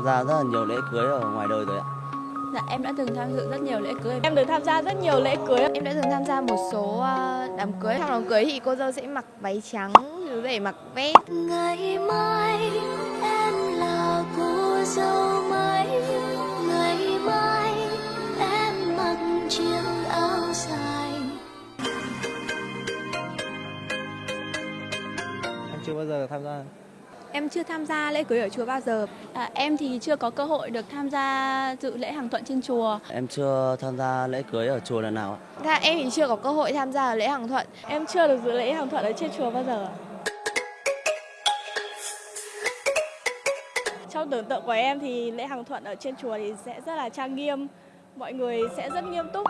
Em tham gia rất là nhiều lễ cưới ở ngoài đời rồi ạ. Dạ em đã từng tham dự rất nhiều lễ cưới. Em được tham gia rất nhiều lễ cưới. Em đã từng tham gia một số ờ, đám cưới. Trong đám cưới thì cô dâu sẽ mặc váy trắng, chú rể mặc vest. Ngày mai em là cô dâu mới Ngày mai em mặc chiếc áo dài Em chưa bao giờ tham gia. Em chưa tham gia lễ cưới ở chùa bao giờ. À, em thì chưa có cơ hội được tham gia dự lễ hàng thuận trên chùa. Em chưa tham gia lễ cưới ở chùa lần nào ạ. Dạ, em thì chưa có cơ hội tham gia lễ hàng thuận. Em chưa được dự lễ hàng thuận ở trên chùa bao giờ. Trong tưởng tượng của em thì lễ hàng thuận ở trên chùa thì sẽ rất là trang nghiêm. Mọi người sẽ rất nghiêm túc.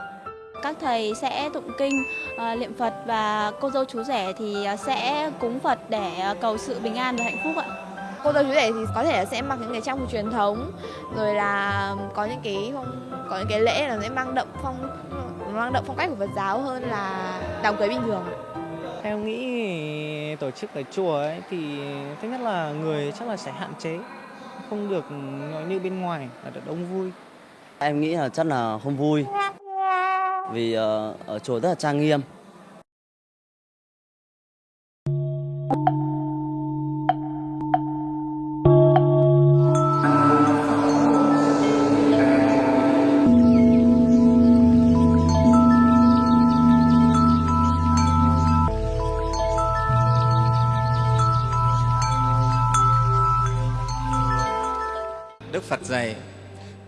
Các thầy sẽ tụng kinh, à, niệm Phật và cô dâu chú rể thì à, sẽ cúng Phật để à, cầu sự bình an và hạnh phúc ạ. Cô dâu chú rể thì có thể là sẽ mặc những cái trang phục truyền thống, rồi là có những cái phong, có những cái lễ là sẽ mang đậm phong mang đậm phong cách của Phật giáo hơn là đám cưới bình thường. Em nghĩ tổ chức ở chùa ấy thì thứ nhất là người chắc là sẽ hạn chế, không được như bên ngoài là được đông vui. Em nghĩ là chắc là không vui. Vì ờ, ở chùa rất là trang nghiêm. Đức Phật dạy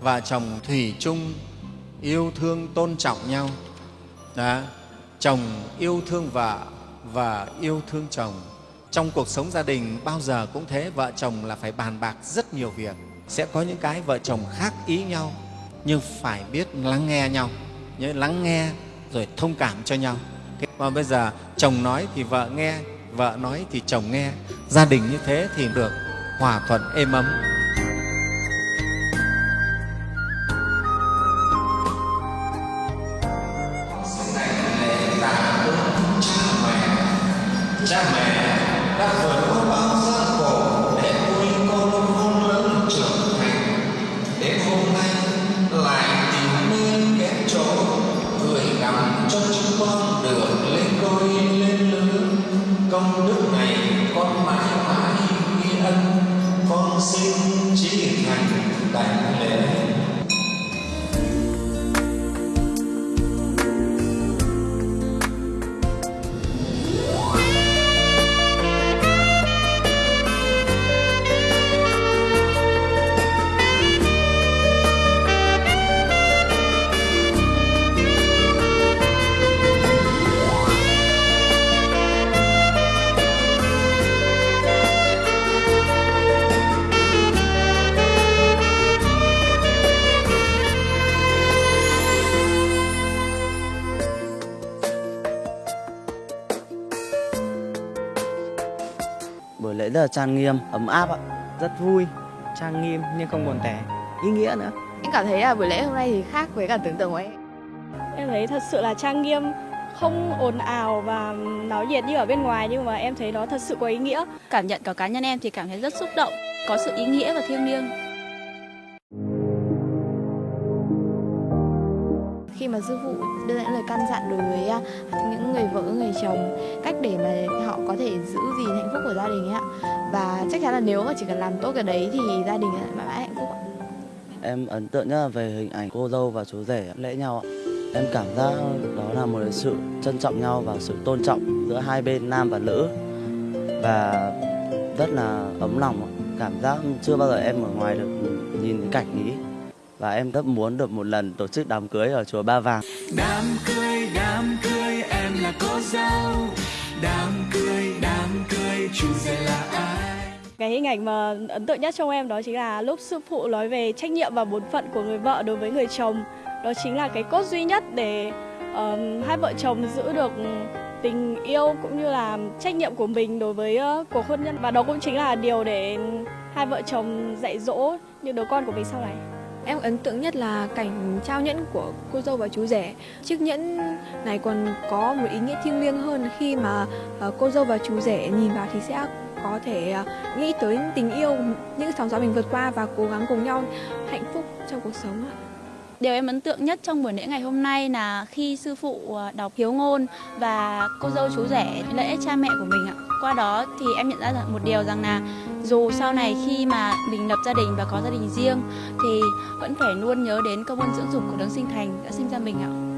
vợ chồng thủy chung yêu thương tôn trọng nhau. Đó. Chồng yêu thương vợ và yêu thương chồng. Trong cuộc sống gia đình bao giờ cũng thế, vợ chồng là phải bàn bạc rất nhiều việc. Sẽ có những cái vợ chồng khác ý nhau, nhưng phải biết lắng nghe nhau. Nhớ lắng nghe rồi thông cảm cho nhau. Và bây giờ chồng nói thì vợ nghe, vợ nói thì chồng nghe. Gia đình như thế thì được hòa thuận êm ấm. Cha mẹ đã vượt qua bao gian khổ để nuôi con khôn lớn trưởng thành. Đến hôm nay lại tìm nơi ghé chỗ, gửi gắm cho chúng con được lên đôi lên lớn công đức này con mãi mãi ghi ân, con xin trí thành đảnh lễ. Lễ rất là trang nghiêm, ấm áp ạ. Rất vui, trang nghiêm nhưng không buồn tẻ, ý nghĩa nữa. Em cảm thấy là buổi lễ hôm nay thì khác với cả tưởng tượng của em. Em thấy thật sự là trang nghiêm, không ồn ào và náo nhiệt như ở bên ngoài nhưng mà em thấy nó thật sự có ý nghĩa. Cảm nhận của cá nhân em thì cảm thấy rất xúc động, có sự ý nghĩa và thiêng liêng. Khi mà sư phụ đưa ra những lời căn dặn đối với à, những người vợ, người chồng cách để mà họ có thể giữ gìn hạnh phúc của gia đình ấy ạ. Và chắc chắn là nếu mà chỉ cần làm tốt cái đấy thì gia đình lại mãi mãi hạnh phúc ạ. Em ấn tượng nhất là về hình ảnh cô dâu và chú rể lễ nhau ạ. Em cảm giác đó là một sự trân trọng nhau và sự tôn trọng giữa hai bên nam và nữ và rất là ấm lòng. Cảm giác chưa bao giờ em ở ngoài được nhìn cái cảnh ý và em rất muốn được một lần tổ chức đám cưới ở chùa Ba Vàng. đám cưới đám cưới em là cô dâu đám cưới đám cưới chú rể là ai Cái hình ảnh mà ấn tượng nhất trong em đó chính là lúc sư phụ nói về trách nhiệm và bổn phận của người vợ đối với người chồng. Đó chính là cái cốt duy nhất để ờm, hai vợ chồng giữ được tình yêu cũng như là trách nhiệm của mình đối với ờ, cuộc hôn nhân và đó cũng chính là điều để hai vợ chồng dạy dỗ những đứa con của mình sau này. Em ấn tượng nhất là cảnh trao nhẫn của cô dâu và chú rể. Chiếc nhẫn này còn có một ý nghĩa thiêng liêng hơn khi mà ờ, cô dâu và chú rể nhìn vào thì sẽ có thể ờ, nghĩ tới tình yêu, những sóng gió mình vượt qua và cố gắng cùng nhau hạnh phúc trong cuộc sống ạ. Điều em ấn tượng nhất trong buổi lễ ngày hôm nay là khi sư phụ ờ, đọc hiếu ngôn và cô dâu chú rể lễ cha mẹ của mình ạ. Qua đó thì em nhận ra một điều rằng là dù sau này khi mà mình lập gia đình và có gia đình riêng thì vẫn phải luôn nhớ đến công ơn dưỡng dục của đấng sinh thành đã sinh ra mình ạ.